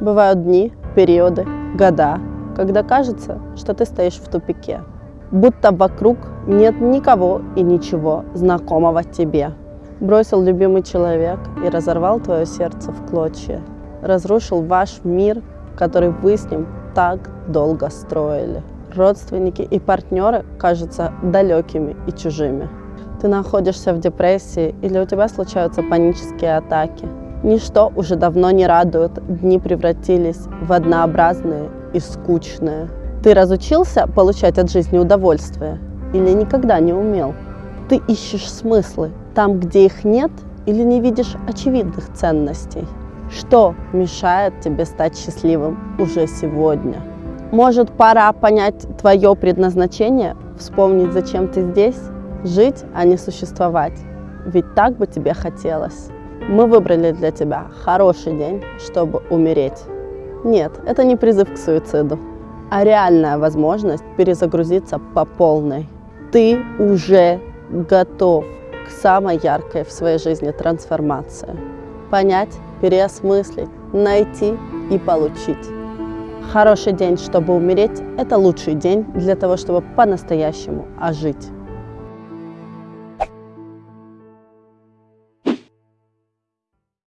Бывают дни, периоды, года, когда кажется, что ты стоишь в тупике. Будто вокруг нет никого и ничего знакомого тебе. Бросил любимый человек и разорвал твое сердце в клочья. Разрушил ваш мир, который вы с ним так долго строили. Родственники и партнеры кажутся далекими и чужими. Ты находишься в депрессии или у тебя случаются панические атаки. Ничто уже давно не радует, дни превратились в однообразные и скучные. Ты разучился получать от жизни удовольствие или никогда не умел? Ты ищешь смыслы там, где их нет, или не видишь очевидных ценностей? Что мешает тебе стать счастливым уже сегодня? Может, пора понять твое предназначение, вспомнить, зачем ты здесь, жить, а не существовать. Ведь так бы тебе хотелось. Мы выбрали для тебя хороший день, чтобы умереть. Нет, это не призыв к суициду, а реальная возможность перезагрузиться по полной. Ты уже готов к самой яркой в своей жизни трансформации. Понять, переосмыслить, найти и получить. Хороший день, чтобы умереть, это лучший день для того, чтобы по-настоящему ожить.